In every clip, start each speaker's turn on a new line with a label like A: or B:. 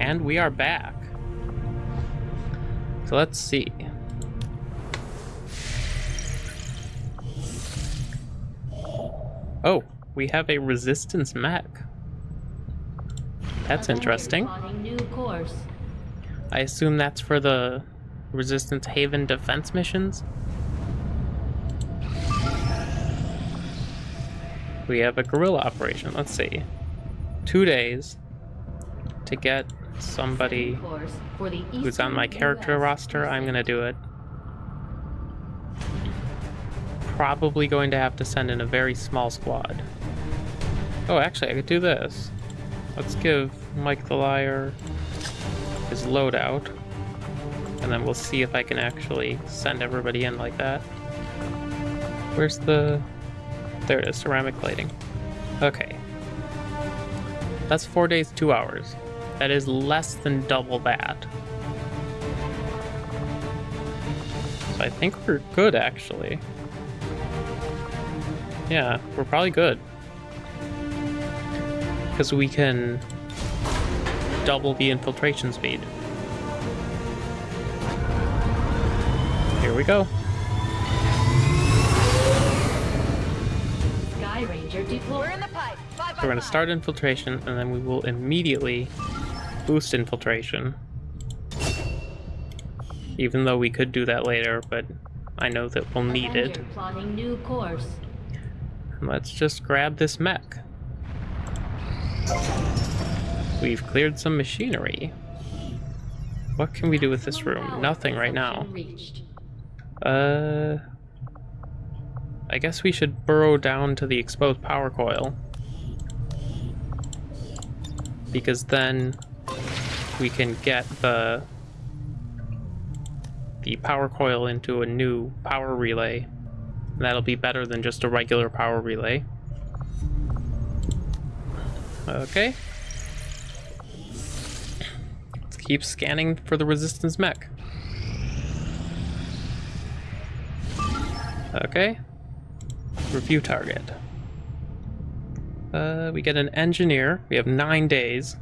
A: And we are back. So let's see. Oh, we have a resistance mech. That's interesting.
B: Plotting new course.
A: I assume that's for the Resistance Haven defense missions? We have a guerrilla operation. Let's see. Two days to get somebody
B: Course for the
A: who's on my character roster. I'm gonna do it. Probably going to have to send in a very small squad. Oh, actually, I could do this. Let's give Mike the Liar his loadout, and then we'll see if I can actually send everybody in like that. Where's the... There it is, ceramic plating. Okay. That's four days, two hours. That is less than double that. So I think we're good, actually. Yeah, we're probably good. Because we can double the infiltration speed. Here we go.
B: Sky Ranger deployed.
C: We're in the pipe.
A: So we're going to start infiltration, and then we will immediately boost infiltration. Even though we could do that later, but I know that we'll need it. Let's just grab this mech. We've cleared some machinery. What can we do with this room? Nothing right now. Uh, I guess we should burrow down to the exposed power coil. Because then we can get the the power coil into a new power relay. That'll be better than just a regular power relay. Okay. Let's keep scanning for the resistance mech. Okay. Review target. Uh, we get an engineer. We have nine days.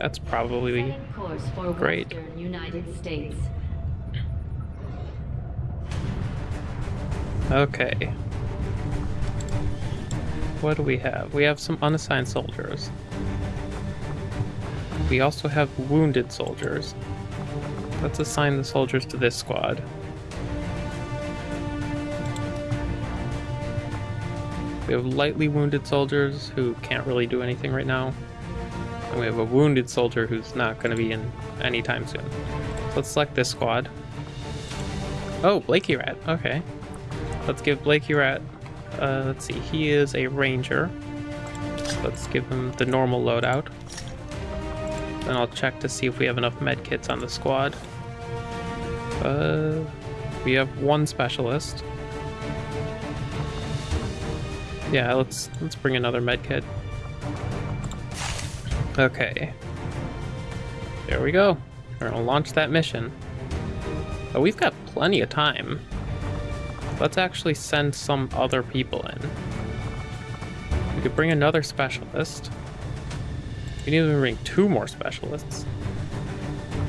A: That's probably Great.
B: United States.
A: okay. What do we have? We have some unassigned soldiers. We also have wounded soldiers. Let's assign the soldiers to this squad. We have lightly wounded soldiers who can't really do anything right now. And we have a wounded soldier who's not going to be in anytime soon. So let's select this squad. Oh, Blakey Rat. Okay. Let's give Blakey Rat. Uh, let's see. He is a ranger. Let's give him the normal loadout. Then I'll check to see if we have enough med kits on the squad. Uh, we have one specialist. Yeah, let's let's bring another med kit. Okay. There we go. We're gonna launch that mission. Oh, we've got plenty of time. Let's actually send some other people in. We could bring another specialist. We need to bring two more specialists.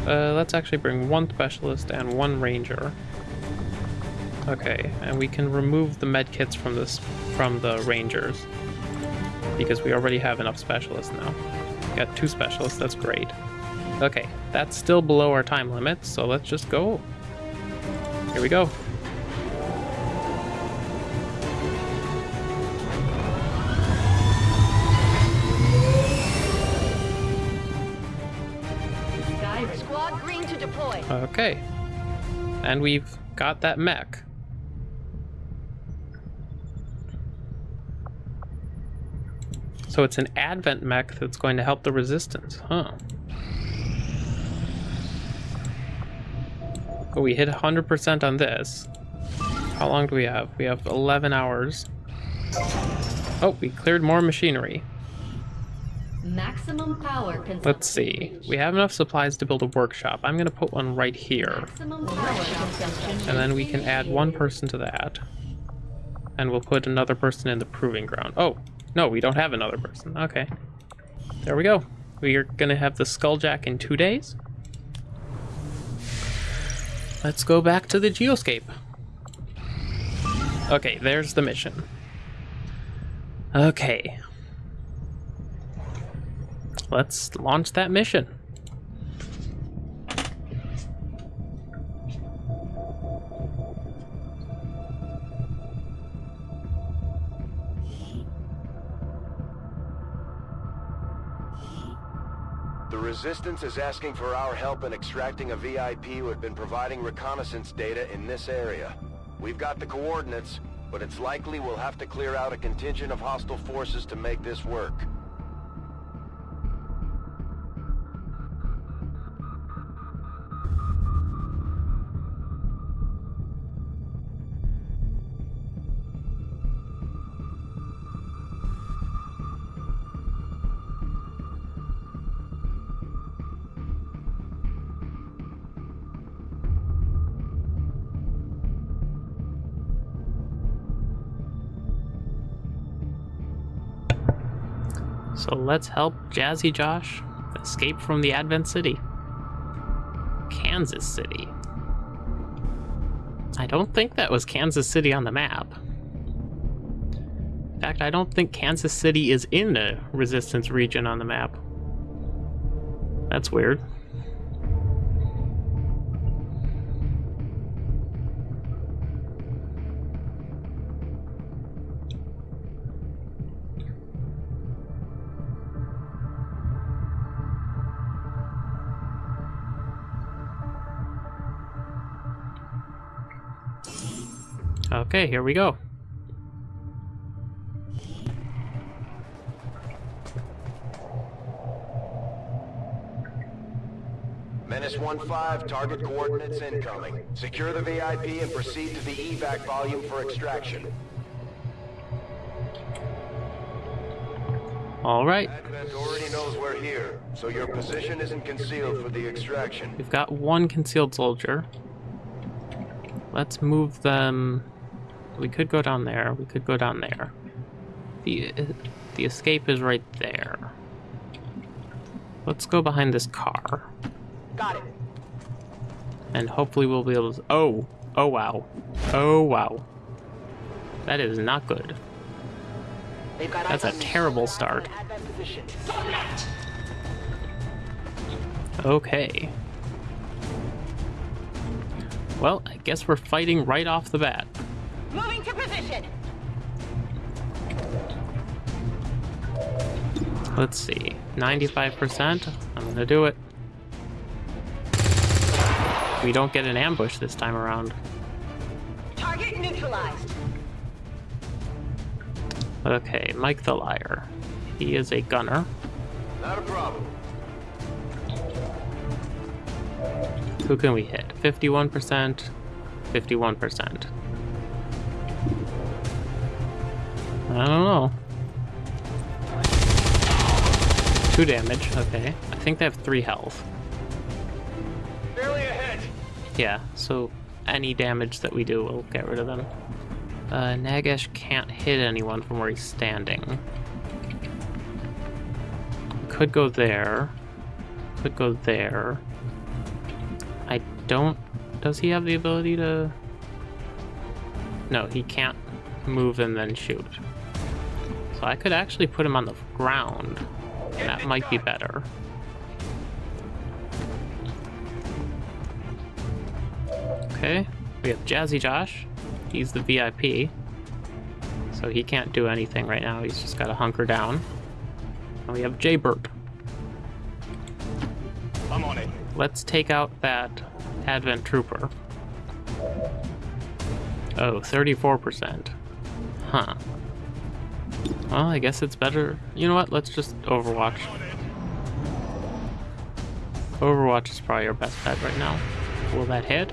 A: Uh, let's actually bring one specialist and one ranger. Okay, and we can remove the med kits from this from the rangers because we already have enough specialists now. Got two specialists, that's great. Okay, that's still below our time limit, so let's just go. Here we go.
B: Sky Ranger.
C: Squad green to deploy.
A: Okay. And we've got that mech. So it's an advent mech that's going to help the resistance, huh? Oh, we hit 100% on this. How long do we have? We have 11 hours. Oh, we cleared more machinery.
B: Maximum power consumption.
A: Let's see. We have enough supplies to build a workshop. I'm going to put one right here.
B: Maximum power consumption.
A: And then we can add one person to that. And we'll put another person in the proving ground. Oh, no, we don't have another person. Okay. There we go. We are gonna have the Skulljack in two days. Let's go back to the geoscape. Okay, there's the mission. Okay. Let's launch that mission.
D: Resistance is asking for our help in extracting a VIP who had been providing reconnaissance data in this area. We've got the coordinates, but it's likely we'll have to clear out a contingent of hostile forces to make this work.
A: Let's help Jazzy Josh escape from the Advent City. Kansas City. I don't think that was Kansas City on the map. In fact, I don't think Kansas City is in the Resistance region on the map. That's weird. Okay, here we go.
D: Menace 1-5, target coordinates incoming. Secure the VIP and proceed to the evac volume for extraction.
A: All right,
D: Advent already knows we're here, so your position isn't concealed for the extraction.
A: we've got one concealed soldier. Let's move them. We could go down there. We could go down there. The the escape is right there. Let's go behind this car,
C: Got it.
A: and hopefully we'll be able to. Oh, oh wow, oh wow. That is not good.
C: Got
A: That's a
C: eyes on me.
A: terrible start. Okay. Well, I guess we're fighting right off the bat.
C: Moving to position.
A: Let's see. 95%. I'm gonna do it. We don't get an ambush this time around.
C: Target neutralized.
A: Okay, Mike the Liar. He is a gunner.
D: Not a problem.
A: Who can we hit? 51%, 51%. I don't know. Two damage, okay. I think they have three health.
D: Barely ahead.
A: Yeah, so any damage that we do will get rid of them. Uh, Nagash can't hit anyone from where he's standing. Could go there. Could go there. I don't... Does he have the ability to... No, he can't move and then shoot. So I could actually put him on the ground. That might be better. Okay, we have Jazzy Josh. He's the VIP. So he can't do anything right now. He's just got to hunker down. And we have Jaybird.
D: I'm on it.
A: Let's take out that Advent Trooper. Oh, 34%. Huh. Well, I guess it's better. You know what? Let's just Overwatch. Overwatch is probably our best bet right now. Will that hit?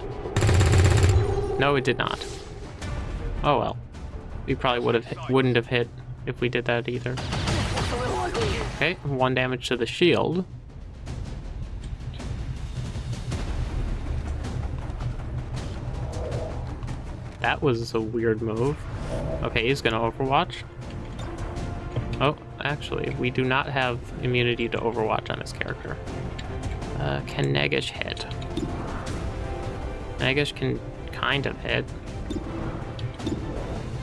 A: No, it did not. Oh well. We probably would have wouldn't have hit if we did that either. Okay, one damage to the shield. That was a weird move. Okay, he's gonna Overwatch. Oh, actually, we do not have immunity to Overwatch on this character. Uh, can Negish hit? Negish can kind of hit.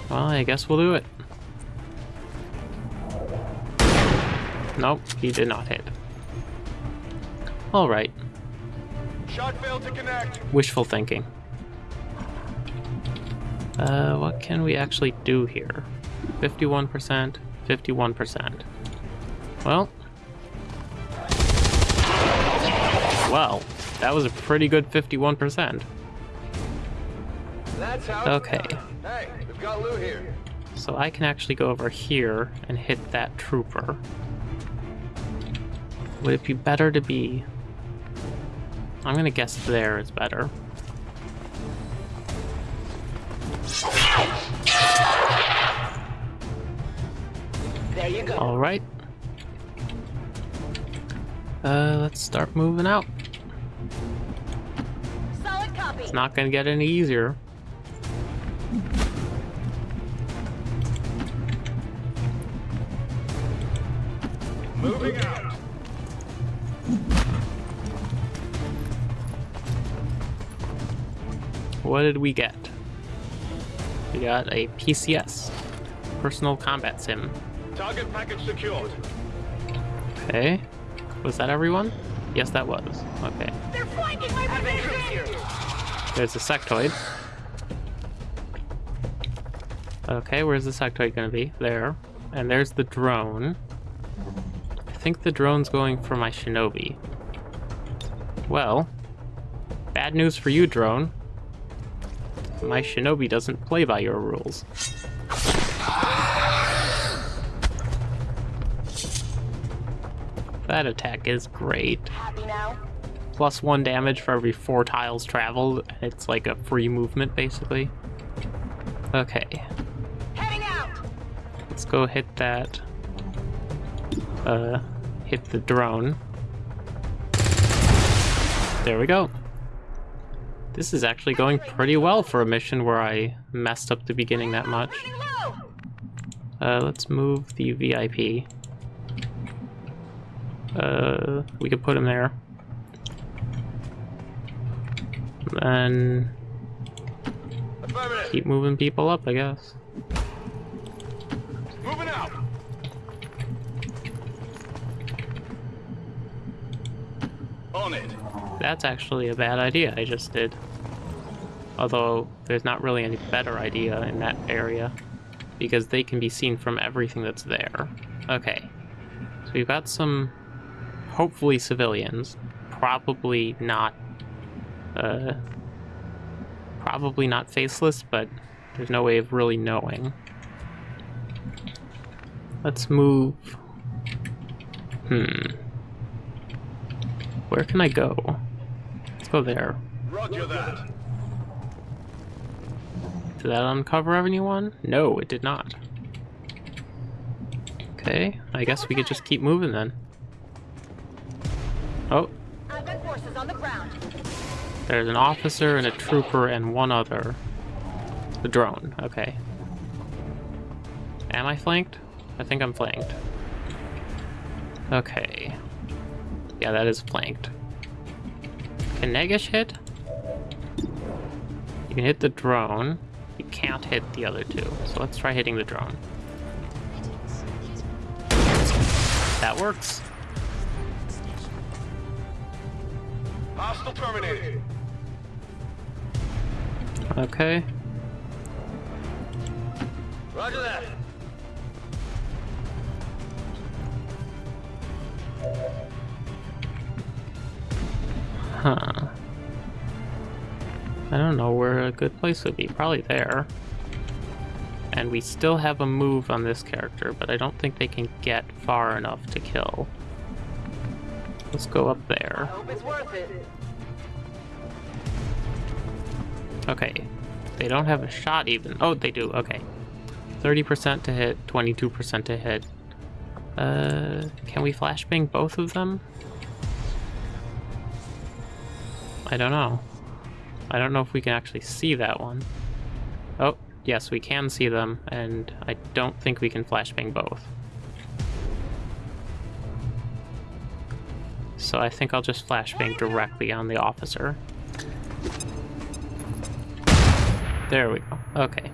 A: Well, I guess we'll do it. Nope, he did not hit. Alright,
D: Shot failed to connect.
A: wishful thinking. Uh, what can we actually do here? 51%, 51%. Well. Well, that was a pretty good 51%. Okay.
D: Hey, we've got Lou here.
A: So I can actually go over here and hit that trooper. Would it be better to be... I'm gonna guess there is better.
C: There you go.
A: Alright. Uh, let's start moving out.
C: Solid copy.
A: It's not gonna get any easier.
D: Moving out.
A: What did we get? We got a PCS. Personal Combat Sim.
D: Target package secured.
A: Okay. Was that everyone? Yes, that was. Okay.
C: They're flanking my position.
A: There's a sectoid. Okay, where's the sectoid gonna be? There. And there's the drone. I think the drone's going for my shinobi. Well, bad news for you, drone. My shinobi doesn't play by your rules. That attack is great plus one damage for every four tiles traveled. It's like a free movement, basically. Okay,
C: Heading out.
A: let's go hit that. Uh, hit the drone. There we go. This is actually going pretty well for a mission where I messed up the beginning that much. Uh, let's move the VIP. Uh, we could put him there. And keep moving people up, I guess.
D: Moving out. On it.
A: That's actually a bad idea I just did. Although, there's not really any better idea in that area. Because they can be seen from everything that's there. Okay. So we've got some, hopefully civilians. Probably not, uh, probably not faceless, but there's no way of really knowing. Let's move. Hmm. Where can I go? Let's go there.
D: Roger that.
A: Did that uncover anyone? No, it did not. Okay, I guess we could just keep moving then. Oh,
C: I've got forces on the ground.
A: there's an officer and a trooper and one other. The drone, okay. Am I flanked? I think I'm flanked. Okay. Yeah, that is flanked. Can Negish hit? You can hit the drone. You can't hit the other two. So let's try hitting the drone. That works.
D: Hostile terminated.
A: Okay.
D: Roger that.
A: Huh. I don't know where a good place would be. Probably there. And we still have a move on this character, but I don't think they can get far enough to kill. Let's go up there.
C: hope it's worth it.
A: Okay. They don't have a shot even. Oh, they do. Okay. 30% to hit, 22% to hit. Uh, can we flashbang both of them? I don't know. I don't know if we can actually see that one. Oh, yes, we can see them, and I don't think we can flashbang both. So I think I'll just flashbang directly on the officer. There we go. Okay.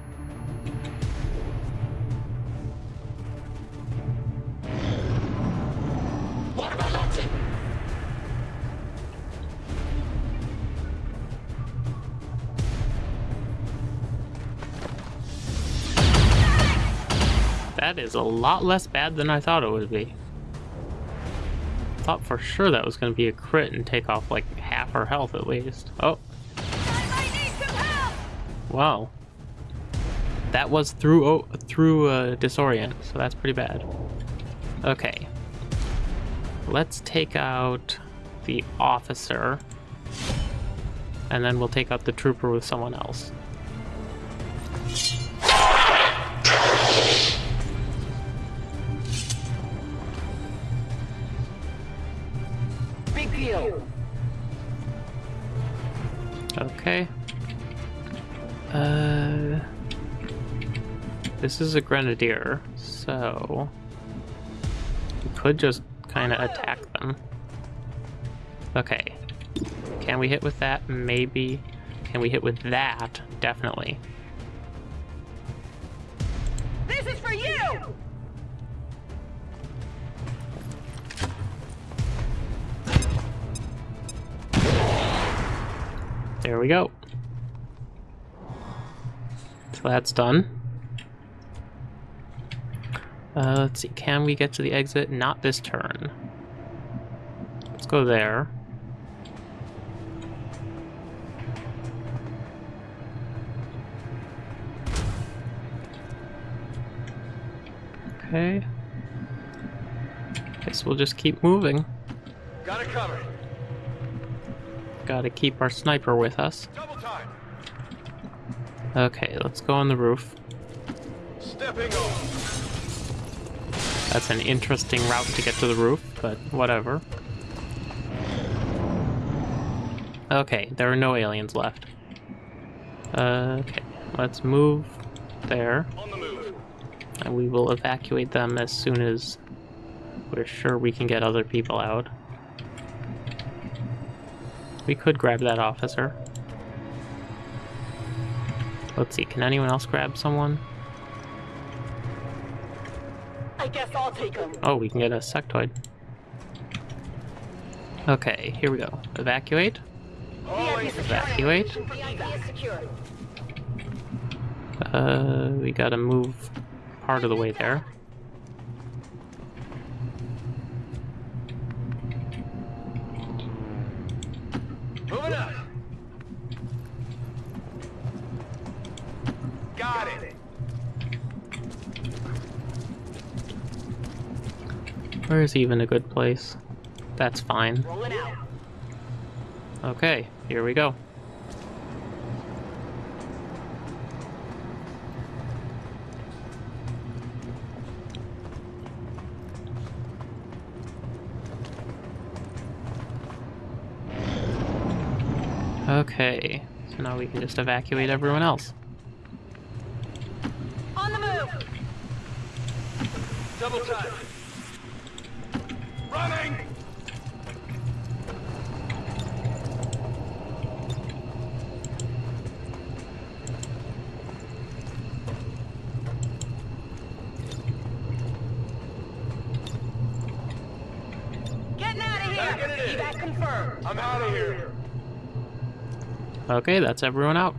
A: That is a lot less bad than I thought it would be. Thought for sure that was going to be a crit and take off like half her health at least. Oh, wow. That was through oh, through uh, disorient, so that's pretty bad. Okay. Let's take out the officer, and then we'll take out the trooper with someone else. This is a grenadier, so we could just kind of attack them. Okay. Can we hit with that? Maybe. Can we hit with that? Definitely.
C: This is for you!
A: There we go. So that's done. Uh, let's see, can we get to the exit? Not this turn. Let's go there. Okay. Guess we'll just keep moving.
D: Got it covered.
A: Gotta keep our sniper with us.
D: Double time.
A: Okay, let's go on the roof.
D: Stepping off.
A: That's an interesting route to get to the roof, but whatever. Okay, there are no aliens left. Uh, okay, let's move there,
D: the move.
A: and we will evacuate them as soon as we're sure we can get other people out. We could grab that officer. Let's see, can anyone else grab someone?
C: I guess I'll take him.
A: Oh, we can get a sectoid. Okay, here we go. Evacuate. Evacuate.
C: VIP is secure.
A: Uh, we gotta move part of the way there.
D: Moving up. Got it.
A: Where's even a good place? That's fine. Okay, here we go. Okay, so now we can just evacuate everyone else.
C: On the move.
D: Double time. Running.
C: Getting out of here.
D: it.
C: Evac confirmed.
D: I'm out of here.
A: Okay, that's everyone out.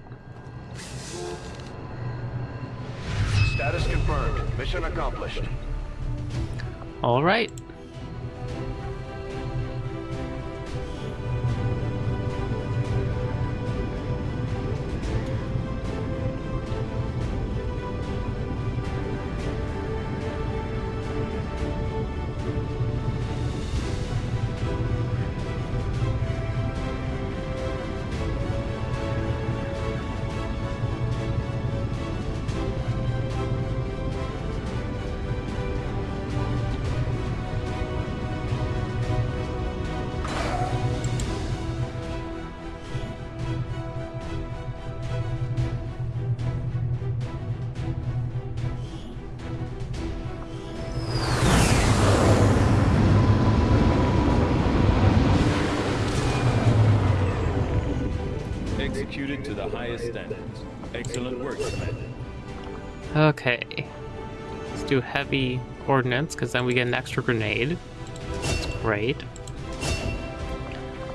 D: Status confirmed. Mission accomplished.
A: All right.
E: Executed to the highest standards. Excellent work, Commander.
A: Okay. Let's do heavy ordnance, because then we get an extra grenade. That's great.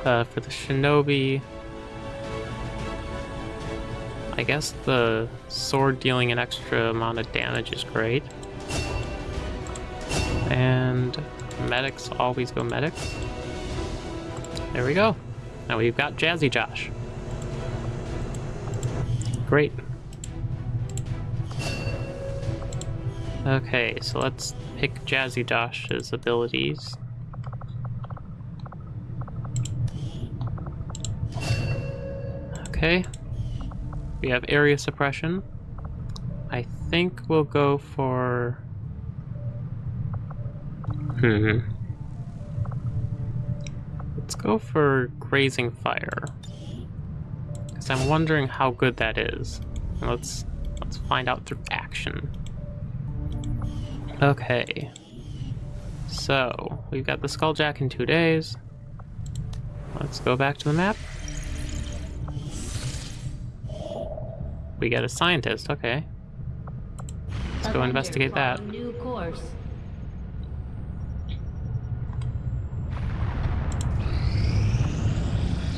A: Uh, for the shinobi... I guess the sword dealing an extra amount of damage is great. And medics always go medics. There we go. Now we've got Jazzy Josh. Great. Okay, so let's pick Jazzy Josh's abilities. Okay. We have area suppression. I think we'll go for... Hmm. Let's go for Grazing Fire. Because I'm wondering how good that is. Let's, let's find out through action. Okay. So, we've got the Skulljack in two days. Let's go back to the map. We got a scientist, okay. Let's go investigate that.
B: New course.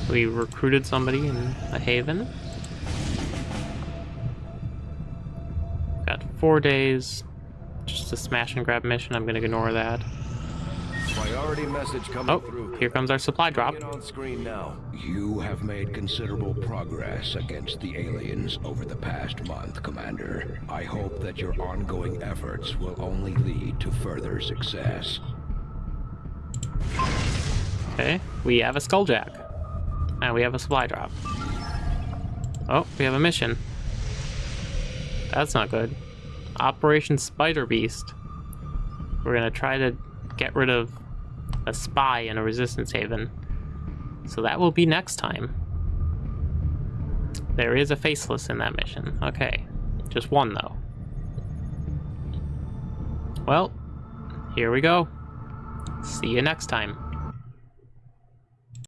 A: We recruited somebody in a haven. Got four days. Just a smash and grab mission. I'm gonna ignore that.
D: Priority message coming
A: Oh,
D: through.
A: here comes our supply drop.
D: On screen now.
F: You have made considerable progress against the aliens over the past month, Commander. I hope that your ongoing efforts will only lead to further success.
A: Okay, we have a skulljack. And we have a supply drop. Oh, we have a mission. That's not good. Operation Spider Beast. We're gonna try to get rid of a spy in a resistance haven. So that will be next time. There is a faceless in that mission. Okay. Just one though. Well, here we go. See you next time.